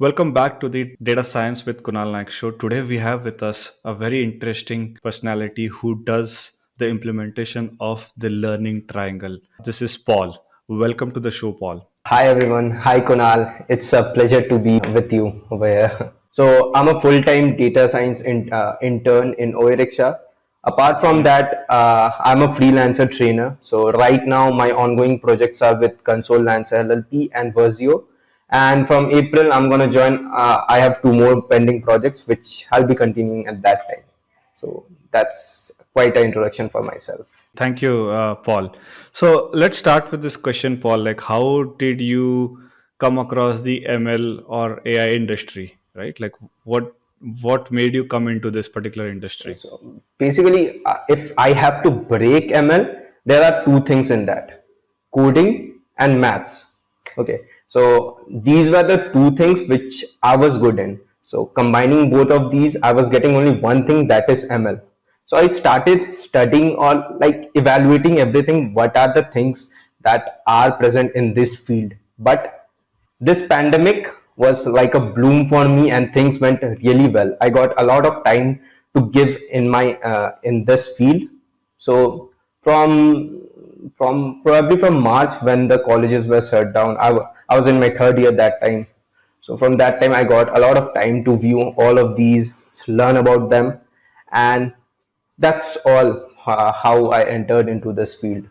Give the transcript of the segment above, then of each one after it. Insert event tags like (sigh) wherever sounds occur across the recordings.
Welcome back to the Data Science with Kunal Naik show. Today we have with us a very interesting personality who does the implementation of the learning triangle. This is Paul. Welcome to the show, Paul. Hi everyone. Hi Kunal. It's a pleasure to be with you over here. So I'm a full-time data science in, uh, intern in Oeriksha. Apart from that, uh, I'm a freelancer trainer. So right now my ongoing projects are with Console Lancer LLP and Versio and from April I'm going to join uh, I have two more pending projects which I'll be continuing at that time. So that's quite an introduction for myself. Thank you uh, Paul. So let's start with this question Paul like how did you come across the ML or AI industry right? Like what what made you come into this particular industry? So basically uh, if I have to break ML there are two things in that. Coding and maths. Okay so these were the two things which I was good in. So combining both of these, I was getting only one thing that is ML. So I started studying or like evaluating everything. What are the things that are present in this field? But this pandemic was like a bloom for me and things went really well. I got a lot of time to give in my uh, in this field. So from from probably from March when the colleges were shut down, I, I was in my third year that time. So from that time, I got a lot of time to view all of these, learn about them, and that's all uh, how I entered into this field.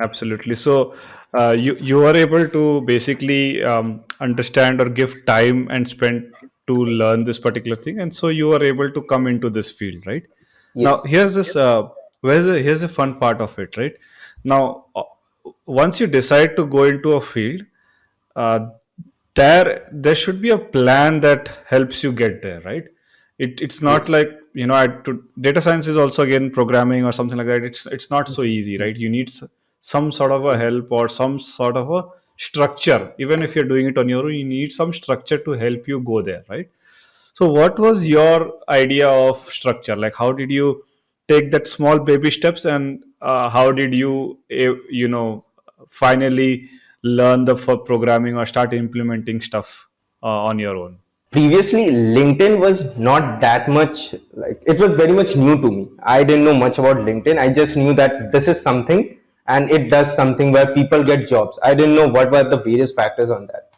Absolutely. So uh, you you are able to basically um, understand or give time and spend to learn this particular thing, and so you are able to come into this field, right? Now here's this. Uh, where's the, here's the fun part of it, right? Now, uh, once you decide to go into a field, uh, there there should be a plan that helps you get there, right? It, it's not like you know, I, to, data science is also again programming or something like that. It's it's not so easy, right? You need some sort of a help or some sort of a structure. Even if you're doing it on your own, you need some structure to help you go there, right? So, what was your idea of structure? Like, how did you take that small baby steps and uh, how did you eh, you know finally learn the for programming or start implementing stuff uh, on your own. Previously linkedin was not that much like it was very much new to me. I didn't know much about linkedin. I just knew that this is something and it does something where people get jobs. I didn't know what were the various factors on that.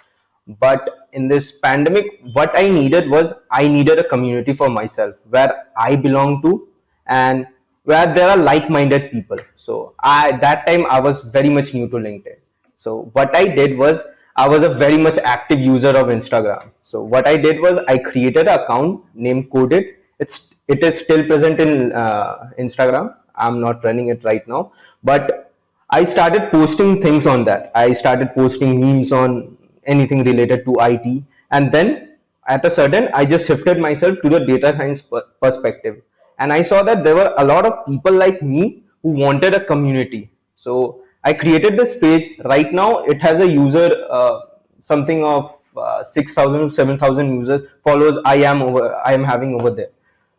But in this pandemic what i needed was i needed a community for myself where i belong to and where there are like-minded people. So I that time I was very much new to LinkedIn. So what I did was I was a very much active user of Instagram. So what I did was I created an account named Coded. It's it is still present in uh, Instagram. I'm not running it right now, but I started posting things on that. I started posting memes on anything related to IT, and then at a sudden I just shifted myself to the data science perspective and I saw that there were a lot of people like me who wanted a community. So I created this page. Right now, it has a user uh, something of uh, 6,000 7,000 users followers I am over I am having over there.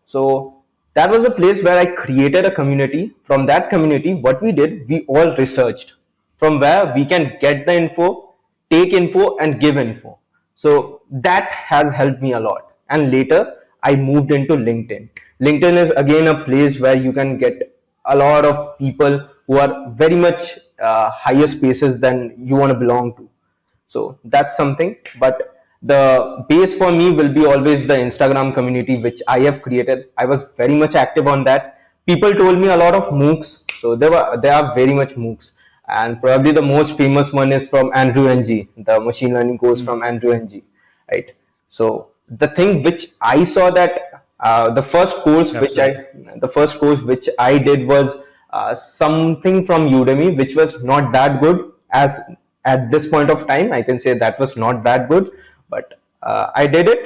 So that was a place where I created a community. From that community, what we did, we all researched from where we can get the info, take info, and give info. So that has helped me a lot. And later, I moved into LinkedIn. LinkedIn is again a place where you can get a lot of people who are very much uh, higher spaces than you want to belong to. So that's something. But the base for me will be always the Instagram community, which I have created. I was very much active on that. People told me a lot of MOOCs. So there were there are very much MOOCs. And probably the most famous one is from Andrew Ng, the machine learning course mm -hmm. from Andrew Ng, right? So the thing which I saw that uh, the first course Absolutely. which I the first course which I did was uh, something from Udemy which was not that good as at this point of time. I can say that was not that good but uh, I did it.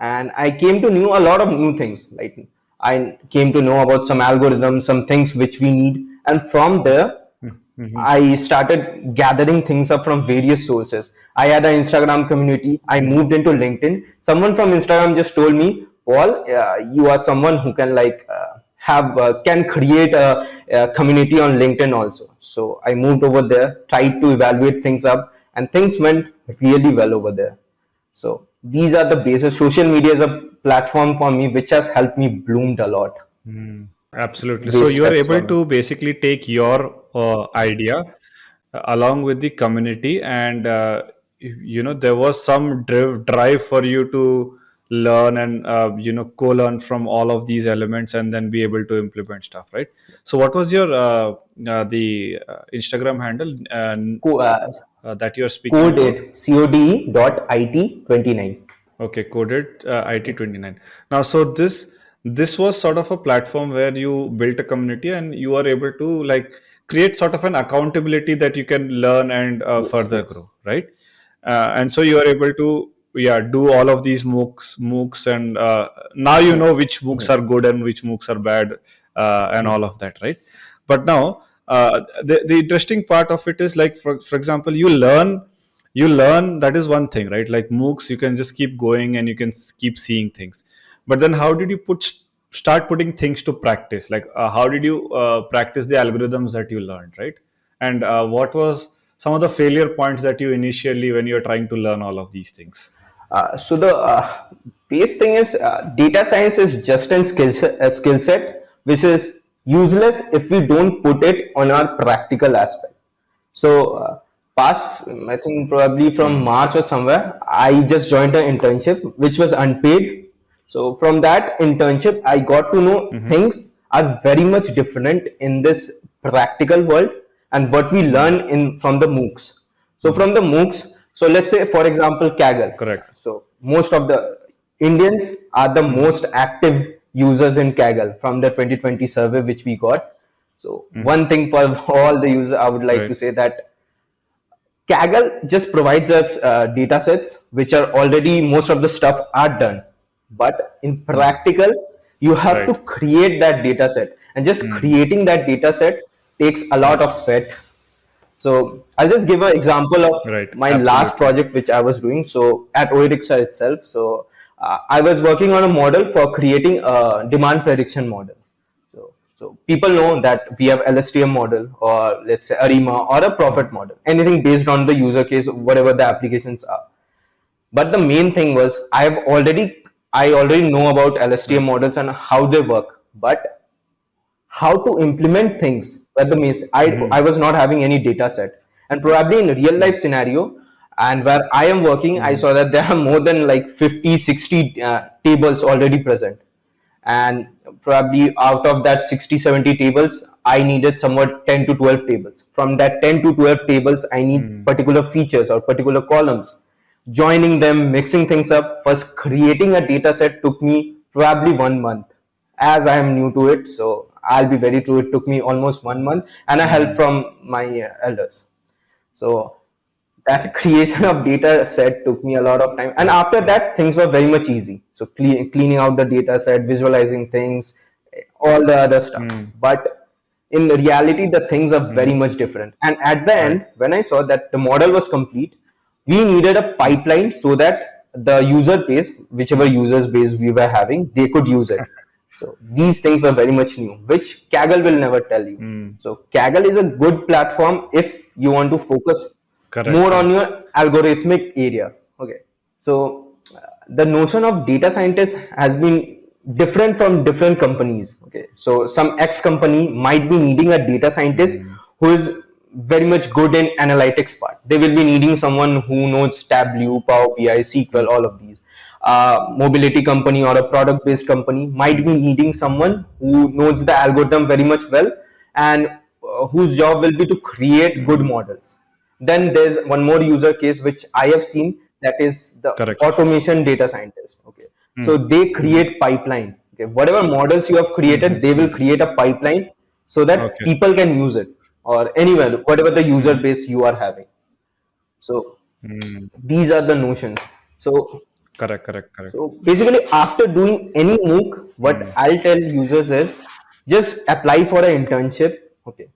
And I came to know a lot of new things. Like I came to know about some algorithms some things which we need. And from there mm -hmm. I started gathering things up from various sources. I had an Instagram community. I moved into LinkedIn. Someone from Instagram just told me Paul uh, you are someone who can like uh, have uh, can create a, a, community on LinkedIn also so I moved over there tried to evaluate things up and things went really well over there so these are the basis. Social media is a platform for me which has helped me bloomed a lot. Mm, absolutely. So you are able to basically take your uh, idea uh, along with the community, and uh, you you know there was some drive drive for you to learn and uh, you know co-learn from all of these elements and then be able to implement stuff, right? So what was your uh, uh, the uh, Instagram handle uh, uh, that you are speaking code about? it code dot it 29 Okay, coded uh, IT29. Now, so this this was sort of a platform where you built a community and you are able to like create sort of an accountability that you can learn and uh, further grow, right? Uh, and so you are able to yeah do all of these MOOCs, MOOCs, and uh, now you know which MOOCs are good and which MOOCs are bad uh, and all of that, right? But now uh, the the interesting part of it is like for for example, you learn you learn that is one thing right? Like moocs you can just keep going and you can keep seeing things. But then how did you put start putting things to practice? Like uh, how did you uh, practice the algorithms that you learned right? And uh, what was some of the failure points that you initially when you're trying to learn all of these things so the uh, base thing is uh, data science is just a skill skill set which is useless if we don't put it on our practical aspect. So uh, past, I think probably from Hmm. March or somewhere, I just joined an internship which was unpaid. So from that internship, I got to know Mm-hmm. things are very much different in this practical world and what we Hmm. learn in from the MOOCs. So Hmm. from the MOOCs, so let's say for example Kaggle. correct So most of the Indians are the most active users in Kaggle from the 2020 survey which we got. So Mm-hmm. one thing for all the users, I would like right to say that Kaggle just provides us uh, data sets which are already most of the stuff are done. But in practical, you have to create that data set, and just Hmm. creating that data set takes a lot of sweat. So I'll just give an example of right my last project which I was doing. So at Oirixa itself, so uh, I was working on a model for creating a demand prediction model. So, so people know that we have LSTM model or let's say ARIMA or a Prophet model, anything based on the user case, whatever the applications are. But the main thing was I've already I already know about LSTM models and how they work, but how to implement things where the means I, mm-hmm. I was not having any data set and probably in a real life scenario and where i am working i Mm-hmm. saw that there are more than like 50 60 uh, tables already present and probably out of that 60 70 tables i needed somewhat 10 to 12 tables from that 10 to 12 tables i need Mm-hmm. particular features or particular columns joining them mixing things up first creating a data set took me probably one month as i am new to it so i'll be very true it took me almost one month and i help from my uh, elders. So that creation of data set took me a lot of time. And after that things were very much easy. So cle- cleaning out the data set visualizing things all the other stuff. Mm but in reality the things are very mm much different. And at the end when i saw that the model was complete we needed a pipeline so that the user base whichever users base we were having they could use it so these things were very much new, which Kaggle will never tell you. mm. So Kaggle is a good platform if you want to focus correct more on your algorithmic area. Okay. So uh, the notion of data scientist has been different from different companies. Okay. So some X company might be needing a data scientist mm who is very much good in analytics part. They will be needing someone who knows Tableau, Power BI, SQL, all of these uh, mobility company or a product based company might be needing someone who knows the algorithm very much well and uh, whose job will be to create good models. Then there's one more user case which i have seen that is the correct. automation data scientist okay. So mm they mm create pipeline okay. Whatever models you have created Mhm, they will create a pipeline so that Okay. people can use it or anywhere whatever the user Mhm. base you are having. So Mm. these are the notions. So Correct, correct, correct. so basically, after doing any MOOC, what Mm. I'll tell users is just apply for an internship. Okay,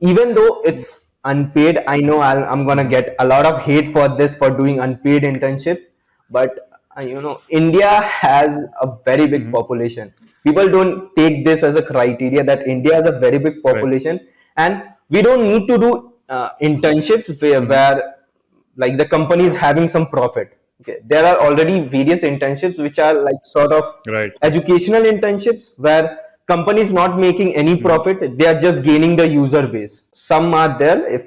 even though it's unpaid, I know I'll, I'm gonna get a lot of hate for this for doing unpaid internship, but uh, you know, India has a very big Mhm. population. People don't take this as a criteria that India has a very big Right. population, and we don't need to do uh, internships where, where like the company is having some profit there are already various internships which are like sort of right educational internships where companies not making any Mhm. profit, they are just gaining the user base. Some are there if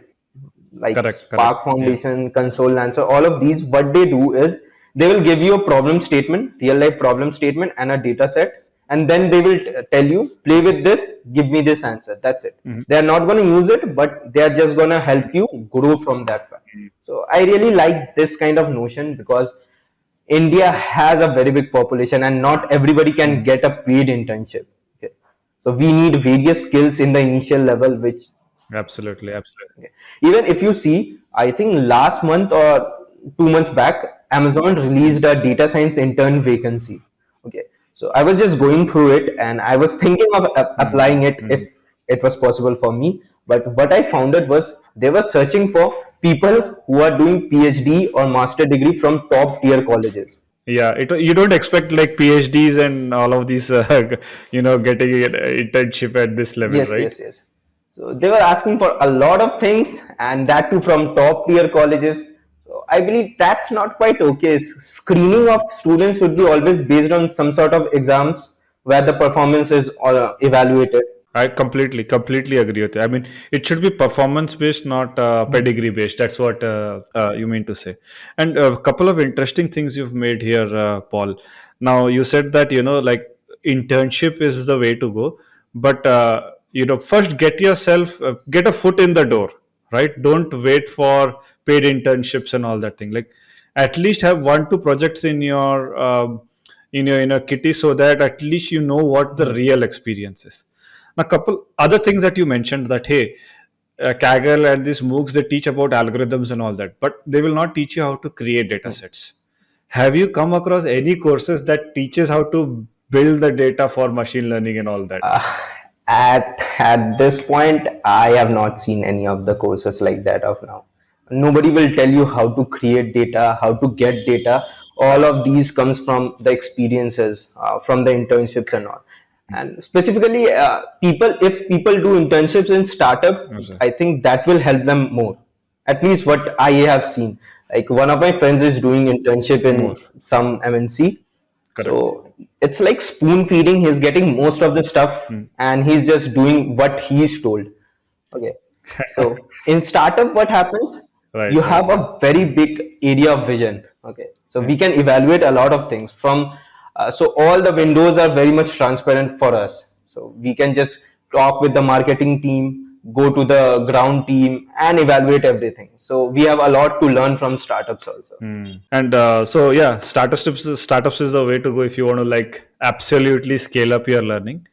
like correct correct Spark yeah Foundation, Console Lancer, all of these, what they do is they will give you a problem statement, real life problem statement, and a data set, and then they will tell you, play with this, give me this answer. That's it. Mhm. They are not going to use it, but they are just going to help you grow from that. So I really like this kind of notion because India has a very big population, and not everybody can get a paid internship. Okay. So we need various skills in the initial level, which absolutely absolutely Okay. Even if you see, I think last month or two months back, Amazon released a data science intern vacancy. Okay. So I was just going through it and I was thinking of applying it if Mhm. it was possible for me. But what I found it was they were searching for people who are doing PhD or master degree from top tier colleges. Yeah, it, you don't expect like PhDs and all of these, (laughs) uh, you know, getting an internship at this level, Yes, right? yes, yes. yes. So they were asking for a lot of things, and that too from top tier colleges. So I believe that's not quite okay. Screening of students should be always based on some sort of exams where the performance is uh, evaluated. I completely, completely agree with you. I mean, it should be performance based, not uh, pedigree based. That's what uh, uh, you mean to say. And a couple of interesting things you've made here, uh, Paul. Now, you said that, you know, like internship is the way to go, but, uh, you know, first get yourself, uh, get a foot in the door, right? Don't wait for paid internships and all that thing. Like, at least have one, two projects in your, um, in your, in a kitty so that at least you know what the real experience is a couple other things that you mentioned that hey uh, kaggle and these moocs they teach about algorithms and all that but they will not teach you how to create data sets have you come across any courses that teaches how to build the data for machine learning and all that Uh, at at this point, I have not seen any of the courses like that of now. Nobody will tell you how to create data, how to get data. All of these comes from the experiences, uh, from the internships and all. And specifically, uh, people if people do internships in startup, Okay. I think that will help them more. At least what I have seen. Like one of my friends is doing internship more in some MNC correct so it's like spoon feeding. He's getting most of the stuff Hmm. and he's just doing what he's told. Okay. So (laughs) in startup, what happens? right You right have a very big area of vision. Okay. So we can evaluate a lot of things from, uh, so all the windows are very much transparent for us. So we can just talk with the marketing team, go to the ground team and evaluate everything. So we have a lot to learn from startups also. Hmm. And uh, so yeah, startups startups is a way to go if you want to like absolutely scale up your learning.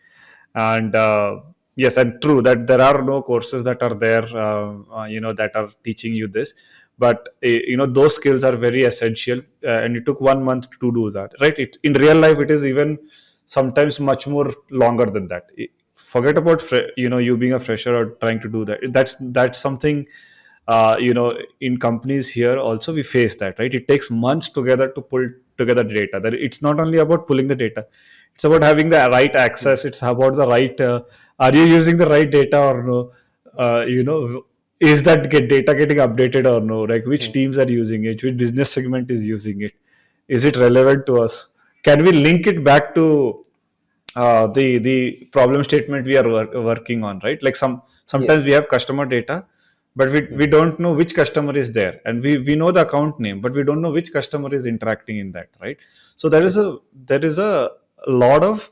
And uh, yes, and true that there are no courses that are there, uh, uh, you know, that are teaching you this. But uh, you know, those skills are very essential, uh, and it took one month to do that. Right? It in real life, it is even sometimes much more longer than that. I- Forget about you know you being a fresher or trying to do that. That's that's something uh, you know in companies here also we face that right it takes months together to pull together data that it's not only about pulling the data it's about having the right access it's about the right uh, are you using the right data or no uh, you know is that get data getting updated or no? Like which teams are using it? Which business segment is using it? Is it relevant to us? Can we link it back to uh, the the problem statement we are work, working on right? Like some sometimes we have customer data but we, we don't know which customer is there. And we, we know the account name but we don't know which customer is interacting in that right? So there is a there is a lot of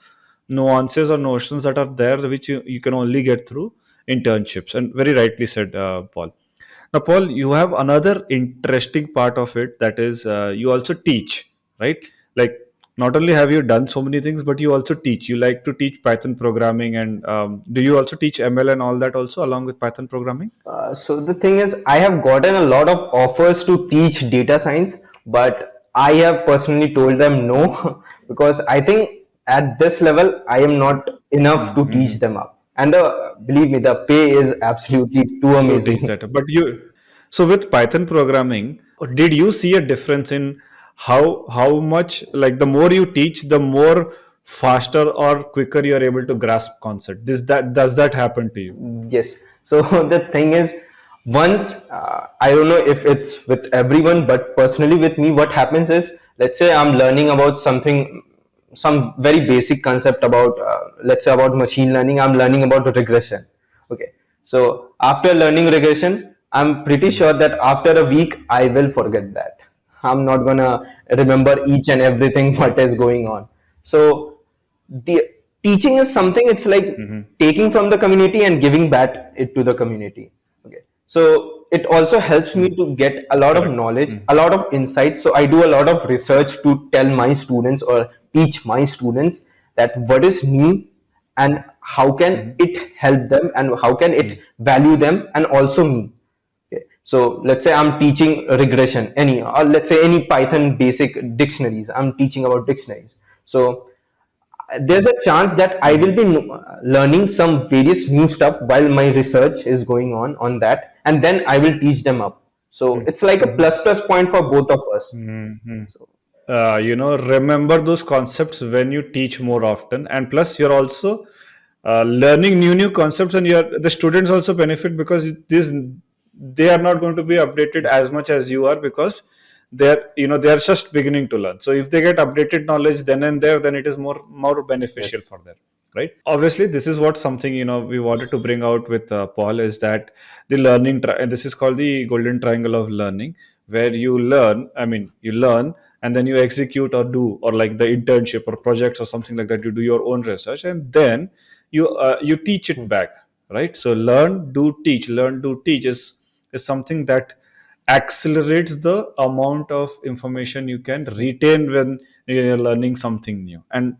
nuances or notions that are there which you, you can only get through internships. And very rightly said uh, paul. Now paul you have another interesting part of it that is uh, you also teach right? Like not only have you done so many things but you also teach. You like to teach python programming and um, do you also teach ml and all that also along with python programming? Uh, so the thing is, I have gotten a lot of offers to teach data science, but I have personally told them no (laughs) because I think at this level I am not enough to teach them up. And the, believe me, the pay is absolutely too amazing. that but you so with python programming did you see a difference in how how much like the more you teach the more faster or quicker you are able to grasp concept this that does that happen to you Yes. So (laughs) the thing is, once uh, i don't know if it's with everyone but personally with me what happens is let's say i'm learning about something some very basic concept about uh, let's say about machine learning. I'm learning about regression. Okay. So after learning regression i'm pretty sure that after a week i will forget that. I'm not gonna remember each and everything (laughs) what is going on. So the teaching is something it's like taking from the community and giving back it to the community. Okay. So it also helps me to get a lot of knowledge a lot of insights. So i do a lot of research to tell my students or teach my students that what is new and how can hmm. it help them and how can it hmm. value them and also me Okay. So let's say I'm teaching regression, any, or let's say any Python basic dictionaries. I'm teaching about dictionaries. So there's a chance that I will be learning some various new stuff while my research is going on on that, and then I will teach them up. So hmm. it's like a plus plus point for both of us. Mhm. Uh, you know remember those concepts when you teach more often. And plus you're also uh, learning new new concepts and you're the students also benefit because this they are not going to be updated as much as you are because they're you know they're just beginning to learn. So if they get updated knowledge then and there then it is more more Yes. beneficial for them right? Obviously this is what something you know we wanted to bring out with uh, paul is that the learning and this is called the golden triangle of learning where you learn i mean you learn and then you execute or do or like the internship or projects or something like that you do your own research and then you uh, you teach it back right? So learn do teach. Learn do teach is is something that accelerates the amount of information you can retain when you're learning something new. And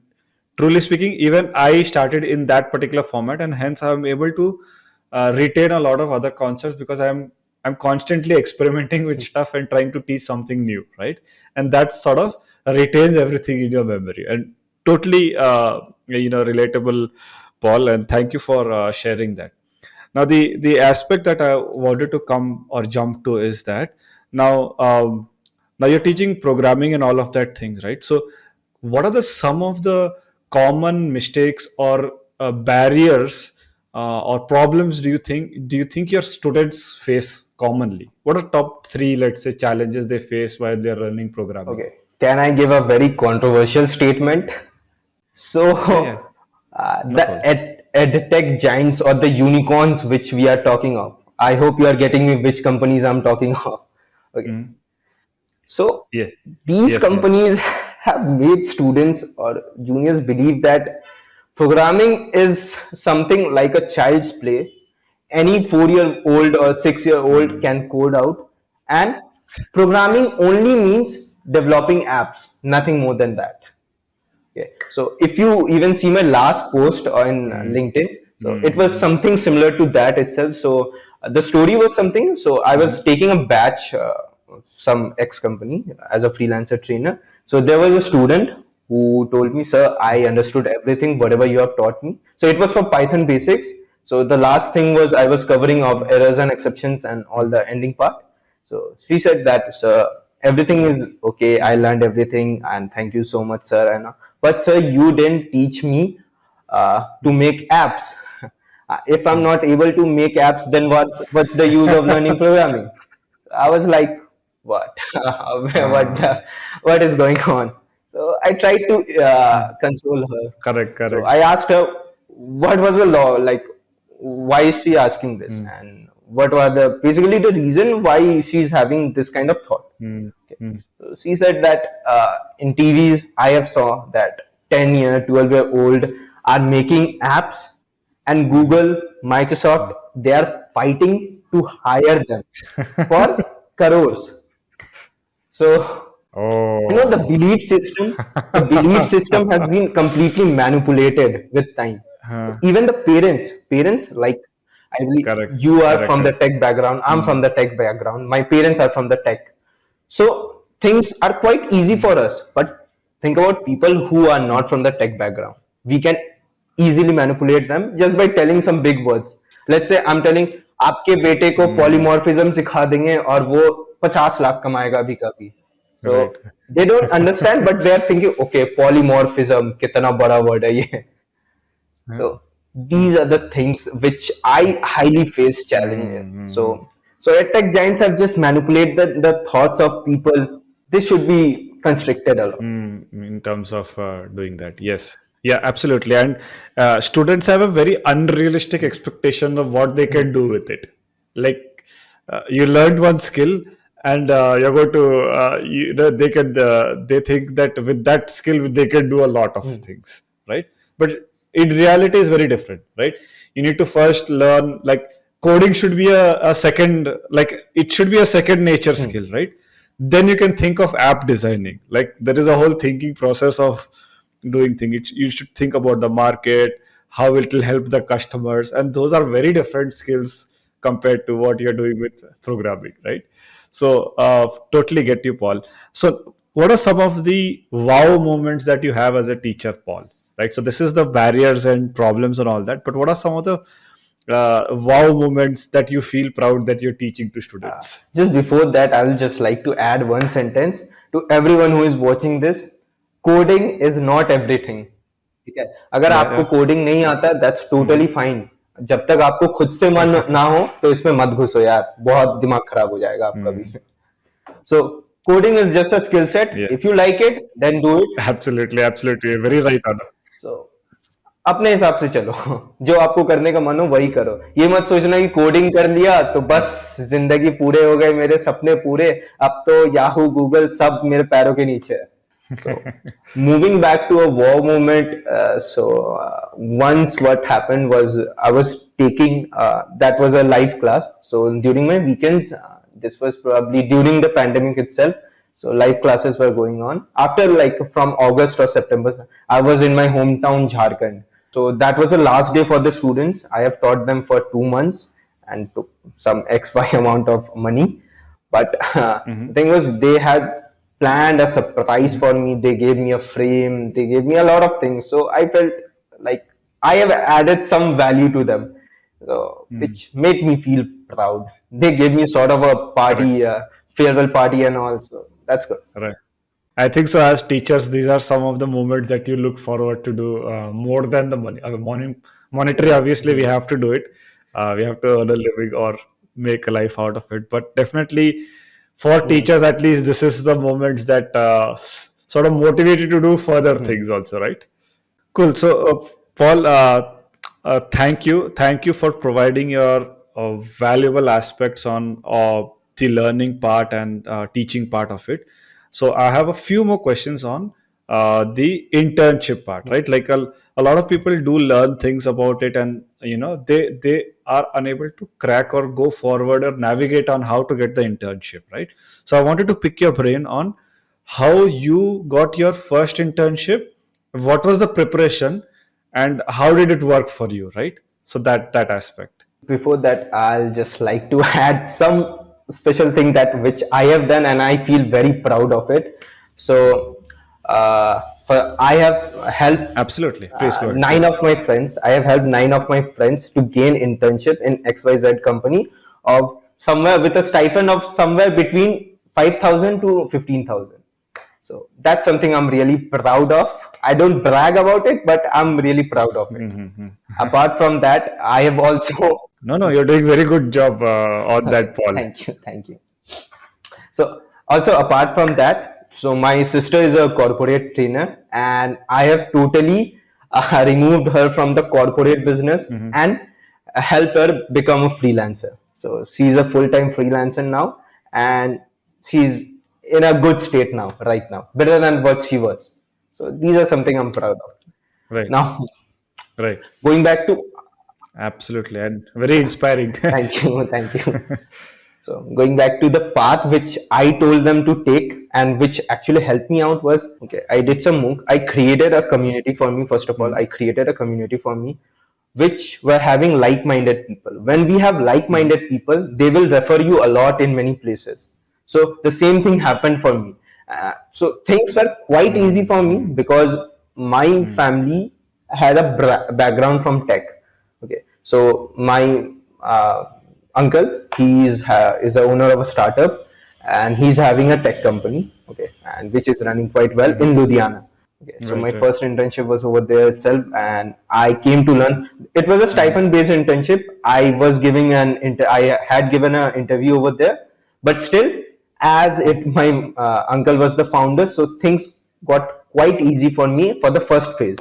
truly speaking even i started in that particular format and hence i'm able to uh, retain a lot of other concepts because i'm i'm constantly experimenting with stuff and trying to teach something new right? And that sort of retains everything in your memory. And totally uh, you know relatable paul and thank you for uh, sharing that. Now the the aspect that i wanted to come or jump to is that now um, now you're teaching programming and all of that things right? So what are the some of the common mistakes or uh, barriers uh, or problems do you think do you think your students face commonly what are top three let's say challenges they face while they're learning programming Okay. Can I give a very controversial statement? So, yeah yeah (laughs) uh, no the problem ed, edtech giants or the unicorns which we are talking of, I hope you are getting me which companies I'm talking (laughs) of. Okay. Mhm. So, yes these yes yes companies (laughs) have made students or juniors believe that programming is something like a child's play. Any four year old or six year old Mm. can code out, and programming only means developing apps, nothing more than that. Okay. So if you even see my last post on Mm. LinkedIn, so it was Mm. something similar to that itself. So uh, the story was something. So I was Mm. taking a batch, uh, some ex company as a freelancer trainer. So there was a student who told me, "Sir, I understood everything, whatever you have taught me." So it was for Python basics. So the last thing was I was covering of errors and exceptions and all the ending part. So she said that, sir, everything is okay. I learned everything, and thank you so much, sir. And but sir, you didn't teach me uh, to make apps. (laughs) If I'm not able to make apps, then what? What's the use of learning programming? I was like, what? (laughs) what? (laughs) What is going on? So I tried to uh, console her. correct So correct I asked her, what was the law? Like, why is she asking this? Mm. And what were the basically the reason why she's having this kind of thought? Mm. Okay. Mm. So she said that uh, in TVs, I have saw that 10 year, 12 year old are making apps and Google, Microsoft, they are fighting to hire them (laughs) for crores. So you know the oh belief system the (laughs) belief system has been completely manipulated with time Huh. even the parents parents like i believe correct you are correct from the correct tech background i'm Mm. from the tech background my parents are from the tech so things are quite easy for us but think about people who are not from the tech background we can easily manipulate them just by telling some big words let's say i'm telling आपके बेटे को Mm. Polymorphism सिखा देंगे और वो पचास लाख कमाएगा अभी कभी so right they don't understand, but they are thinking, okay, polymorphism, kitna bada word hai ye. Huh? So these are the things which I highly face challenge in. Mm. So So tech giants have just manipulated the thoughts of people. This should be constricted a lot. Mm, in terms of uh, doing that yes yeah absolutely and uh, students have a very unrealistic expectation of what they can do with it like uh, you learned one skill and uh, you're going to uh, you know they can uh, they think that with that skill they can do a lot of things right? But in reality is very different right? You need to first learn like coding should be a, a second like it should be a second nature skill right? Then you can think of app designing. Like there is a whole thinking process of doing things it, you should think about the market how it will help the customers and those are very different skills compared to what you're doing with programming right so uh, totally get you paul so what are some of the wow moments that you have as a teacher paul right so this is the barriers and problems and all that but what are some of the uh, wow moments that you feel proud that you're teaching to students Just before that, I will just like to add one sentence to everyone who is watching this. Coding is not everything. ठीक है अगर yeah, आपको yeah. Coding नहीं आता that's totally fine जब तक आपको खुद से मन ना हो तो इसमें मत घुसो यार। बहुत दिमाग खराब हो जाएगा आपका भी। So coding is just a skill set Yeah. If you like it then do it absolutely absolutely. Very right Anna. So अपने हिसाब से चलो। जो आपको करने का मन हो वही करो। ये मत सोचना कि कोडिंग कर लिया तो बस ज़िंदगी पूरे हो गए मेरे सपने पूरे। अब तो याहू गूगल सब मेरे पैरों के नीचे है। So (laughs) moving back to a war moment uh, so uh, once what happened was i was taking uh, that was a live class. So during my weekends uh, this was probably during the pandemic itself. So live classes were going on. After like from august or september i was in my hometown jharkhand. So that was the last day for the students. I have taught them for two months and took some xy (laughs) amount of money. But uh, (laughs) the thing was they had planned a surprise for me they gave me a frame they gave me a lot of things so i felt like i have added some value to them so, which made me feel proud they gave me sort of a party uh, farewell party and all so that's good Right. I think so. As teachers, these are some of the moments that you look forward to do uh, more than the money. Uh, mon- monetary, obviously, we have to do it. Uh, we have to earn a living or make a life out of it. But definitely, for teachers, at least, this is the moments that uh, sort of motivate you to do further things, also, right? Cool. So, uh, Paul, uh, uh, thank you. Thank you for providing your uh, valuable aspects on uh, the learning part and uh, teaching part of it. So, I have a few more questions on uh, the internship part, right? Like a, a lot of people do learn things about it, and you know they they are unable to crack or go forward or navigate on how to get the internship, right? So, I wanted to pick your brain on how you got your first internship what was the preparation and how did it work for you right? So that that aspect. Before that i'll just like to (laughs) add some special thing that which i have done and i feel very proud of it. So uh, for, i have helped absolutely. please go uh, nine Yes. of my friends. I have helped nine of my friends to gain internship in xyz company of somewhere with a stipend of somewhere between 5000 to 15000 so that's something i'm really proud of. I don't brag about it but i'm really proud of it. Mm-hmm. apart from that i have also (laughs) no no you're doing very good job uh, on that paul. (laughs) Thank you thank you. So also apart from that so my sister is a corporate trainer and i have totally uh, (laughs) removed her from the corporate business and helped her become a freelancer. So she's a full-time freelancer now and she's in a good state now right now better than what she was. So these are something i'm proud of. Right. Now right. going back to absolutely and very inspiring. (laughs) Thank you thank you. (laughs) So going back to the path which i told them to take and which actually helped me out was okay i did some mooc. I created a community for me first of all. Mm-hmm. I created a community for me which were having like-minded people. When we have like-minded mm-hmm. people they will refer you a lot in many places. So the same thing happened for me. Uh, so things were quite easy mm-hmm. for me because my family had a bra- background from tech. Okay. So my uh, uncle he is ha- is the owner of a startup and he's having a tech company okay and which is running quite well in ludhiana Okay, so my Right, right. first internship was over there itself, and I came to learn. It was a stipend-based internship. I was giving an inter- I had given an interview over there, but still, as it my uh, uncle was the founder, so things got quite easy for me for the first phase.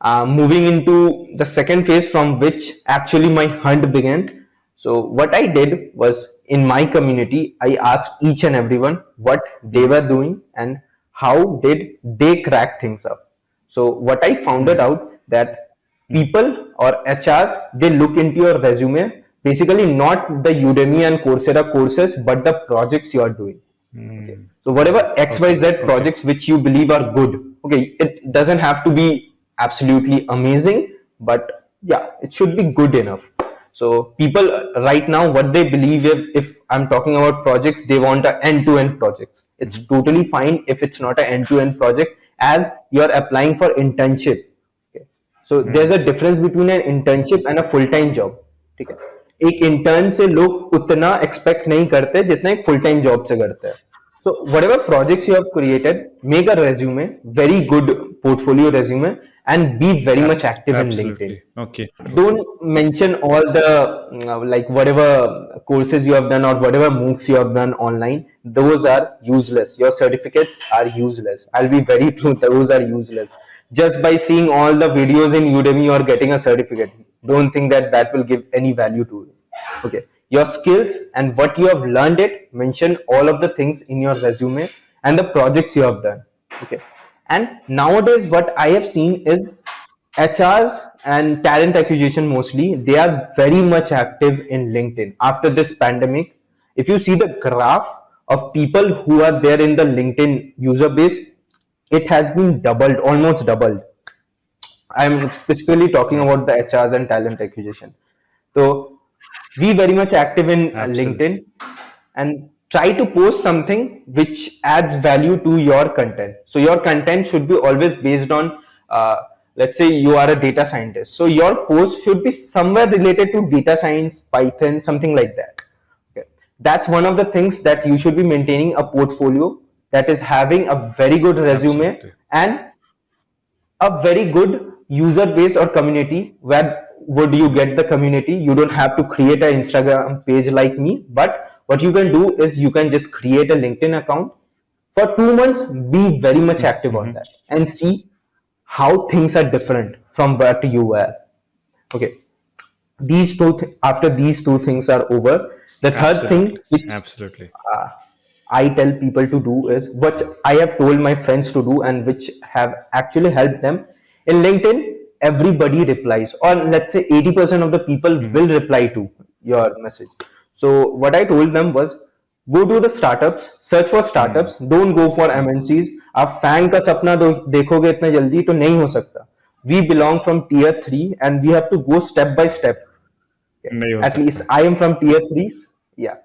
Uh, moving into the second phase from which actually my hunt began. So what I did was in my community, I asked each and everyone what they were doing and how did they crack things up. So what I found out that people or HRs they look into your resume basically not the Udemy and Coursera courses but the projects you are doing. Hmm. Okay. So whatever XYZ Okay. projects which you believe are good, okay, it doesn't have to be absolutely amazing, but yeah, it should be good enough. So people uh, right now, what they believe if, if I'm talking about projects, they want a end-to-end projects. It's totally fine if it's not an end-to-end project as you're applying for internship. Okay. So there's a difference between an internship and a full time job ठीक है एक intern से लोग उतना expect नहीं करते जितना एक फुल टाइम जॉब से करते हैं so whatever projects you have created make a resume very good portfolio resume and be very much active in linkedin. Okay. don't mention all the uh, like whatever courses you have done or whatever moocs you have done online. Those are useless. Your certificates are useless. I'll be very true those are useless. Just by seeing all the videos in udemy or getting a certificate don't think that that will give any value to you. Okay. Your skills and what you have learned it mention all of the things in your resume and the projects you have done. Okay and nowadays what i have seen is HRs and talent acquisition mostly, they are very much active in LinkedIn after this pandemic. If you see the graph of people who are there in the LinkedIn user base, it has been doubled, almost doubled. I'm specifically talking about the HRs and talent acquisition. So be very much active in Absolutely. LinkedIn and try to post something which adds value to your content. So your content should be always based on, uh, let's say you are a data scientist. So your post should be somewhere related to data science, Python, something like that. Okay. That's one of the things that you should be maintaining a portfolio that is having a very good resume Absolutely. and a very good user base or community where would you get the community you don't have to create an instagram page like me but what you can do is you can just create a linkedin account for two months be very much active on that and see how things are different from what you were okay these two th- after these two things are over the third thing Absolutely. which Absolutely. uh, I tell people to do is what I have told my friends to do and which have actually helped them. In LinkedIn, everybody replies, or let's say 80% of the people will reply to your message. So, what I told them was go to the startups, search for startups, don't go for MNCs. आप fan का सपना दो देखोगे इतना जल्दी तो नहीं हो सकता we belong from tier three and we have to go step by step नहीं हो at least सकता I am from tier three. Yeah.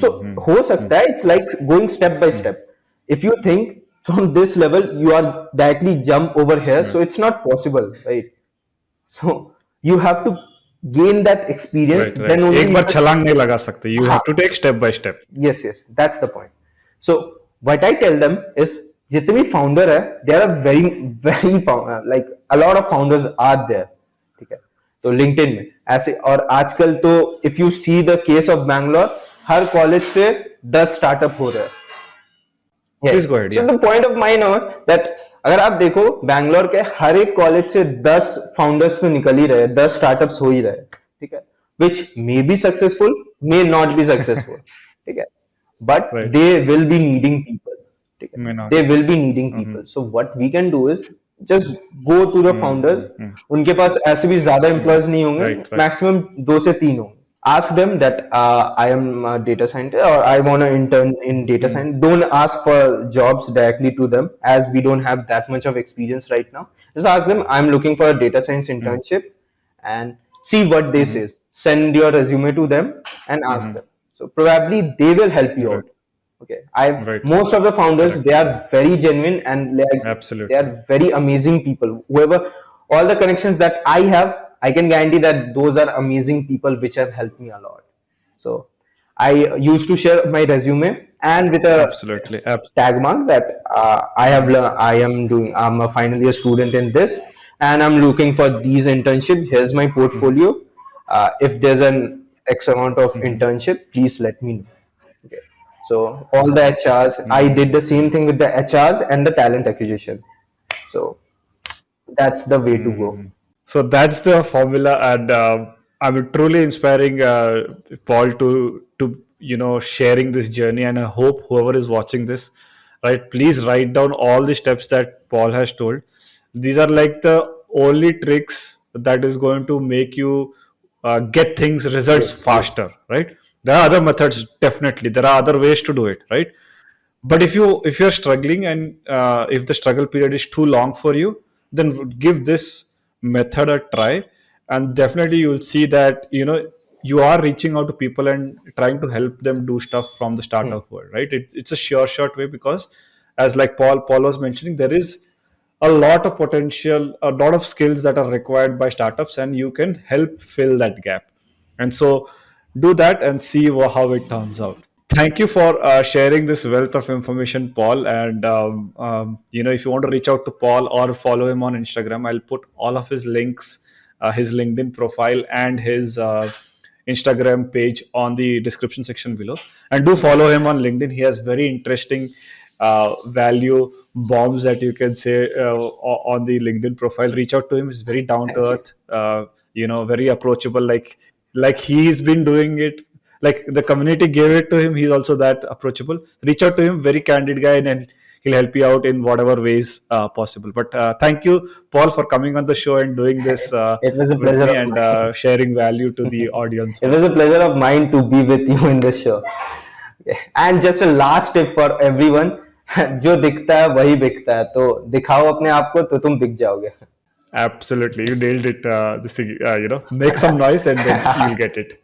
So हो सकता है it's like going step by step. If you think from this level you are directly jump over here, so it's not possible, right? So you have to gain that experience right, right. then only ek bar chhalang nahi laga sakte you have to take step by step yes yes that's the point so what i tell them is jitne founder hai there are very very founder, like a lot of founders are there theek hai तो LinkedIn में ऐसे और आजकल तो if you see the case of Bangalore her college से दस startup हो रहे हैं yes. Please go ahead. So the point of mine was that अगर आप देखो बैंगलोर के हर एक कॉलेज से 10 फाउंडर्स तो निकल ही रहे 10 स्टार्टअप्स हो ही रहे ठीक है? Which may be successful may not be successful ठीक है? But they will be needing people ठीक है? They will be needing people so what we can do is just go to the founders उनके पास ऐसे भी ज़्यादा एम्प्लॉयज़ नहीं होंगे मैक्सिमम दो से तीन होंगे। Ask them that uh, I am a data scientist or I want to intern in data hmm. science. Don't ask for jobs directly to them as we don't have that much of experience right now. Just ask them, I'm looking for a data science hmm. internship and see what they hmm. say. Send your resume to them and ask them. So probably they will help you out. Okay. I Right. most of the founders they are very genuine and like Absolutely. they are very amazing people. Whoever all the connections that I have, I can guarantee that those are amazing people which have helped me a lot. So I used to share my resume and with a absolutely Ab- tag mark that uh, I have I am doing I'm a final year student in this and I'm looking for these internship. Here's my portfolio. Uh, if there's an X amount of internship, please let me know. Okay. So all the HRs, I did the same thing with the HRs and the talent acquisition. So that's the way to go. So that's the formula, and uh, I'm truly inspiring uh, Paul to to you know sharing this journey. And I hope whoever is watching this, right, please write down all the steps that Paul has told. These are like the only tricks that is going to make you uh, get things results faster, right? There are other methods, definitely. There are other ways to do it, right? but if you if you're struggling and uh, if the struggle period is too long for you then give this method a try. And definitely you'll see that you know you are reaching out to people and trying to help them do stuff from the Hmm. startup world right? It, it's a sure short way because as like paul paul was mentioning there is a lot of potential a lot of skills that are required by startups and you can help fill that gap. And so do that and see how it turns out Thank you for uh, sharing this wealth of information, Paul. And um, um, you know, if you want to reach out to Paul or follow him on Instagram, I'll put all of his links, uh, his LinkedIn profile, and his uh, Instagram page on the description section below. And do follow him on LinkedIn. He has very interesting uh, value bombs that you can say uh, on the LinkedIn profile. Reach out to him. He's very down to earth. Uh, you know, very approachable. Like like he's been doing it like the community gave it to him he's also that approachable reach out to him very candid guy and, and he'll help you out in whatever ways uh, possible but uh, thank you paul for coming on the show and doing this uh, It was a with pleasure me of and mine. uh, sharing value to the (laughs) audience It was a also pleasure of mine to be with you in this show. And just a last tip for everyone, (laughs) जो दिखता है वही बिकता है तो दिखाओ अपने आप को तो तुम बिक जाओगे absolutely you nailed it uh, this thing uh, you know make some noise and then (laughs) you'll get it